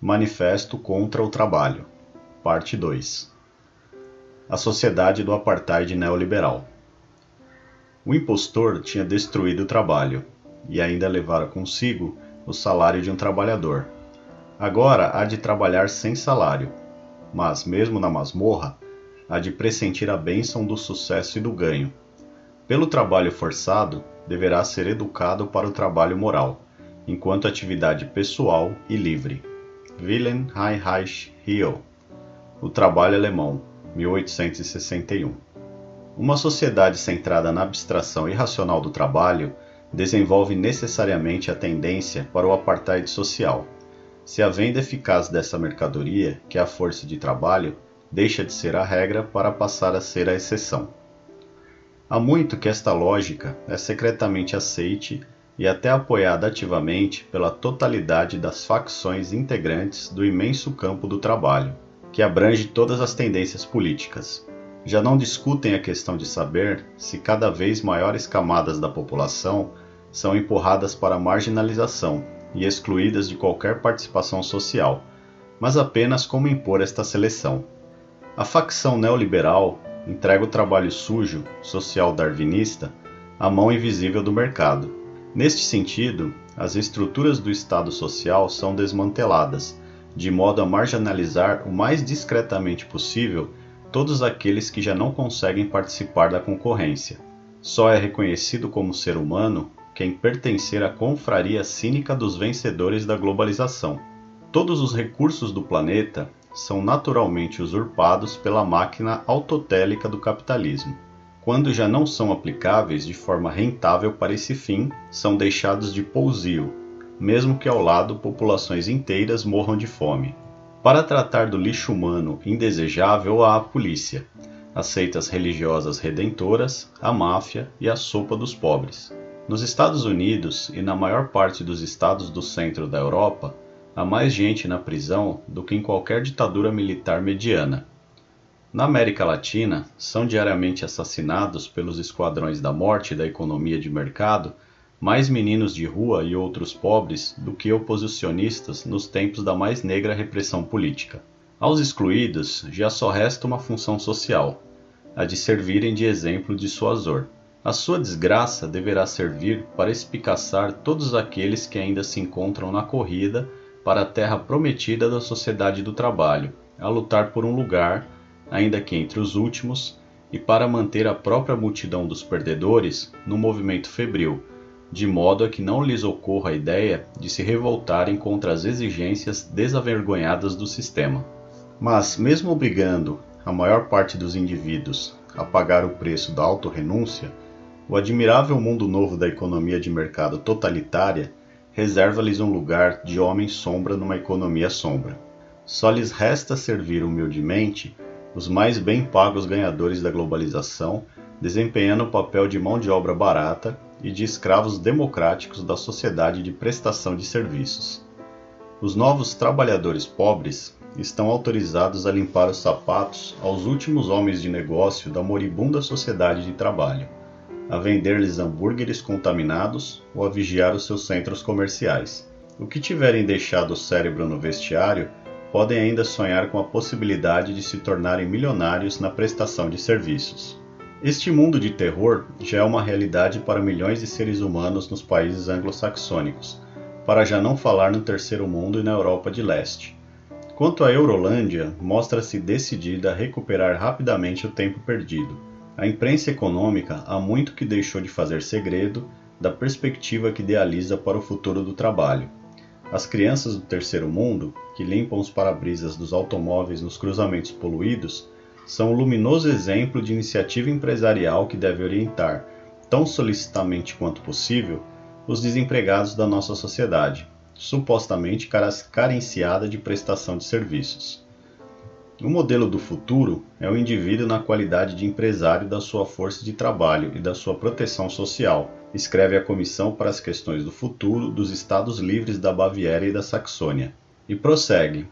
Manifesto contra o Trabalho, Parte 2 A Sociedade do Apartheid Neoliberal O impostor tinha destruído o trabalho e ainda levara consigo o salário de um trabalhador. Agora há de trabalhar sem salário, mas, mesmo na masmorra, há de pressentir a bênção do sucesso e do ganho. Pelo trabalho forçado, deverá ser educado para o trabalho moral, enquanto atividade pessoal e livre. Wilhelm Heinrich Hill O Trabalho Alemão, 1861 Uma sociedade centrada na abstração irracional do trabalho desenvolve necessariamente a tendência para o apartheid social. Se a venda eficaz dessa mercadoria, que é a força de trabalho, deixa de ser a regra para passar a ser a exceção. Há muito que esta lógica é secretamente aceite e até apoiada ativamente pela totalidade das facções integrantes do imenso campo do trabalho, que abrange todas as tendências políticas. Já não discutem a questão de saber se cada vez maiores camadas da população são empurradas para a marginalização e excluídas de qualquer participação social, mas apenas como impor esta seleção. A facção neoliberal entrega o trabalho sujo, social darwinista, à mão invisível do mercado. Neste sentido, as estruturas do Estado social são desmanteladas, de modo a marginalizar o mais discretamente possível todos aqueles que já não conseguem participar da concorrência. Só é reconhecido como ser humano quem pertencer à confraria cínica dos vencedores da globalização. Todos os recursos do planeta são naturalmente usurpados pela máquina autotélica do capitalismo. Quando já não são aplicáveis de forma rentável para esse fim, são deixados de pousio, mesmo que ao lado populações inteiras morram de fome. Para tratar do lixo humano indesejável há a polícia, as seitas religiosas redentoras, a máfia e a sopa dos pobres. Nos Estados Unidos e na maior parte dos estados do centro da Europa, há mais gente na prisão do que em qualquer ditadura militar mediana. Na América Latina, são diariamente assassinados pelos esquadrões da morte da economia de mercado mais meninos de rua e outros pobres do que oposicionistas nos tempos da mais negra repressão política. Aos excluídos já só resta uma função social, a de servirem de exemplo de dissuasor. A sua desgraça deverá servir para espicaçar todos aqueles que ainda se encontram na corrida para a terra prometida da sociedade do trabalho, a lutar por um lugar, ainda que entre os últimos, e para manter a própria multidão dos perdedores no movimento febril, de modo a que não lhes ocorra a ideia de se revoltarem contra as exigências desavergonhadas do sistema. Mas, mesmo obrigando a maior parte dos indivíduos a pagar o preço da autorrenúncia, o admirável mundo novo da economia de mercado totalitária reserva-lhes um lugar de homem-sombra numa economia sombra. Só lhes resta servir humildemente os mais bem pagos ganhadores da globalização, desempenhando o papel de mão de obra barata e de escravos democráticos da sociedade de prestação de serviços. Os novos trabalhadores pobres estão autorizados a limpar os sapatos aos últimos homens de negócio da moribunda sociedade de trabalho a vender-lhes hambúrgueres contaminados ou a vigiar os seus centros comerciais. O que tiverem deixado o cérebro no vestiário podem ainda sonhar com a possibilidade de se tornarem milionários na prestação de serviços. Este mundo de terror já é uma realidade para milhões de seres humanos nos países anglo-saxônicos, para já não falar no terceiro mundo e na Europa de leste. Quanto à Eurolândia, mostra-se decidida a recuperar rapidamente o tempo perdido a imprensa econômica há muito que deixou de fazer segredo da perspectiva que idealiza para o futuro do trabalho. As crianças do terceiro mundo, que limpam os para-brisas dos automóveis nos cruzamentos poluídos, são um luminoso exemplo de iniciativa empresarial que deve orientar, tão solicitamente quanto possível, os desempregados da nossa sociedade, supostamente carenciada de prestação de serviços. O modelo do futuro é o indivíduo na qualidade de empresário da sua força de trabalho e da sua proteção social, escreve a Comissão para as Questões do Futuro dos Estados Livres da Baviera e da Saxônia. E prossegue: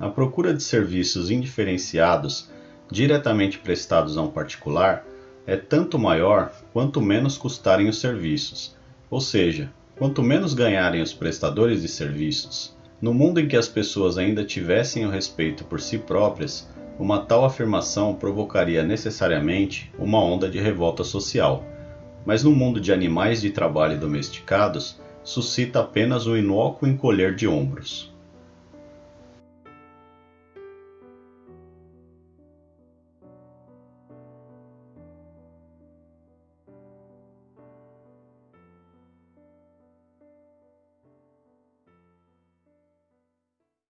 a procura de serviços indiferenciados, diretamente prestados a um particular, é tanto maior quanto menos custarem os serviços, ou seja, quanto menos ganharem os prestadores de serviços, No mundo em que as pessoas ainda tivessem o respeito por si próprias, uma tal afirmação provocaria necessariamente uma onda de revolta social, mas no mundo de animais de trabalho domesticados, suscita apenas um inócuo encolher de ombros.